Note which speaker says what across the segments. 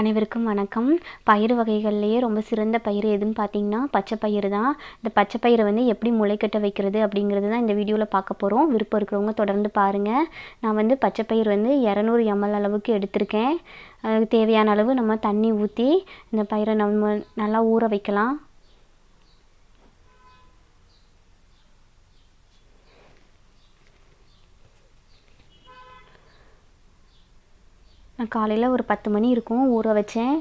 Speaker 1: அனைவருக்கும் வணக்கம். பயிறு வகைகள்லேயே ரொம்ப சிறந்த பயிறு எதுன்னு பார்த்தீங்கன்னா பச்சை பயிறு தான். இந்த பச்சை பயிரை வந்து எப்படி முளைக்கட்ட வைக்கிறது அப்படிங்கிறது தான் இந்த வீடியோவில் பார்க்க போகிறோம் விருப்பம் இருக்கிறவங்க தொடர்ந்து பாருங்கள் நான் வந்து பச்சை பயிர் வந்து இரநூறு எம்எல் அளவுக்கு எடுத்திருக்கேன். அதுக்கு தேவையான அளவு நம்ம தண்ணி ஊற்றி இந்த பயிரை நம்ம நல்லா ஊற வைக்கலாம். நான் காலையில் ஒரு பத்து மணி இருக்கும் ஊற வச்சேன்.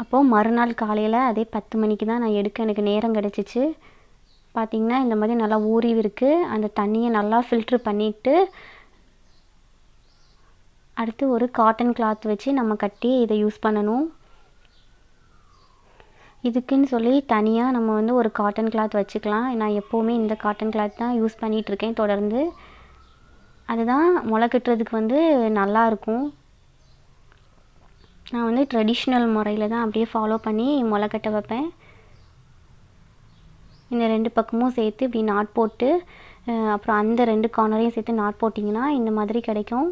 Speaker 1: அப்போது மறுநாள் காலையில் அதே பத்து மணிக்கு தான் நான் எடுக்க எனக்கு நேரம் கிடச்சிச்சு. பார்த்திங்கன்னா இந்த மாதிரி நல்லா ஊறி இருக்குது அந்த தண்ணியை நல்லா ஃபில்ட்ரு பண்ணிவிட்டு அடுத்து ஒரு காட்டன் கிளாத் வச்சு நம்ம கட்டி இதை யூஸ் பண்ணணும். இதுக்குன்னு சொல்லி தனியாக நம்ம வந்து ஒரு காட்டன் கிளாத் வச்சுக்கலாம். நான் எப்போவுமே இந்த காட்டன் கிளாத் தான் யூஸ் பண்ணிகிட்ருக்கேன் தொடர்ந்து. அதுதான் முளை கட்டுறதுக்கு வந்து நல்லாயிருக்கும் நான் வந்து ட்ரெடிஷ்னல் முறையில் தான் அப்படியே ஃபாலோ பண்ணி முளை கட்ட வைப்பேன். இந்த ரெண்டு பக்கமும் சேர்த்து இப்படி நாட் போட்டு அப்புறம் அந்த ரெண்டு கார்னரையும் சேர்த்து நாட் போட்டிங்கன்னா இந்த மாதிரி கிடைக்கும்.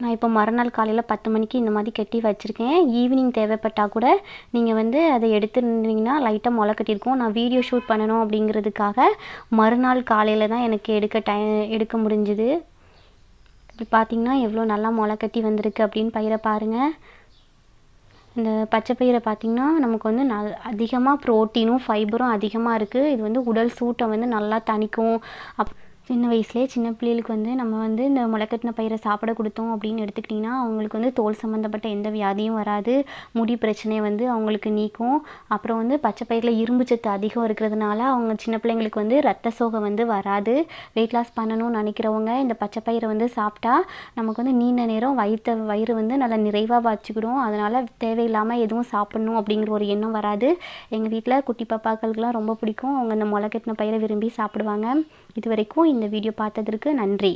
Speaker 1: நான் இப்போ மறுநாள் காலையில் பத்து மணிக்கு இந்த மாதிரி கட்டி வச்சுருக்கேன். ஈவினிங் தேவைப்பட்டால் கூட நீங்கள் வந்து அதை எடுத்துருந்தீங்கன்னா லைட்டாக முளை கட்டியிருக்கோம். நான் வீடியோ ஷூட் பண்ணணும் அப்படிங்கிறதுக்காக மறுநாள் காலையில் தான் எனக்கு எடுக்க டை எடுக்க முடிஞ்சுது. இப்படி பார்த்தீங்கன்னா எவ்வளோ நல்லா முளை கட்டி வந்திருக்கு அப்படின்னு பயிரை பாருங்கள் இந்த பச்சை பயிரை பார்த்திங்கன்னா நமக்கு வந்து நல் அதிகமாக ப்ரோட்டீனும் ஃபைபரும் அதிகமாக இருக்குது இது வந்து உடல் சூட்டை வந்து நல்லா தணிக்கும். அப் சின்ன வயசுலேயே சின்ன பிள்ளைகளுக்கு வந்து நம்ம வந்து இந்த முளைக்கட்டின பயிரை சாப்பிட கொடுத்தோம் அப்படின்னு எடுத்துக்கிட்டிங்கன்னா அவங்களுக்கு வந்து தோல் சம்மந்தப்பட்ட எந்த வியாதியும் வராது. முடி பிரச்சனையை வந்து அவங்களுக்கு நீக்கும். அப்புறம் வந்து பச்சை பயிரில் இரும்பு சத்து அதிகம் இருக்கிறதுனால அவங்க சின்ன பிள்ளைங்களுக்கு வந்து ரத்த சோகை வந்து வராது. வெயிட் லாஸ் பண்ணணும்னு நினைக்கிறவங்க இந்த பச்சை பயிரை வந்து சாப்பிட்டா நமக்கு வந்து நீண்ட நேரம் வயிற்று வயிறு வந்து நல்லா நிறைவாக வச்சுக்கிடும் அதனால் தேவையில்லாமல் எதுவும் சாப்பிட்ணும் அப்படிங்கிற ஒரு எண்ணம் வராது. எங்கள் வீட்டில் குட்டி பாப்பாக்களுக்கெலாம் ரொம்ப பிடிக்கும். அவங்க இந்த முளைக்கட்டின பயிரை விரும்பி சாப்பிடுவாங்க. இது வரைக்கும் இந்த வீடியோ பார்த்ததற்கு நன்றி.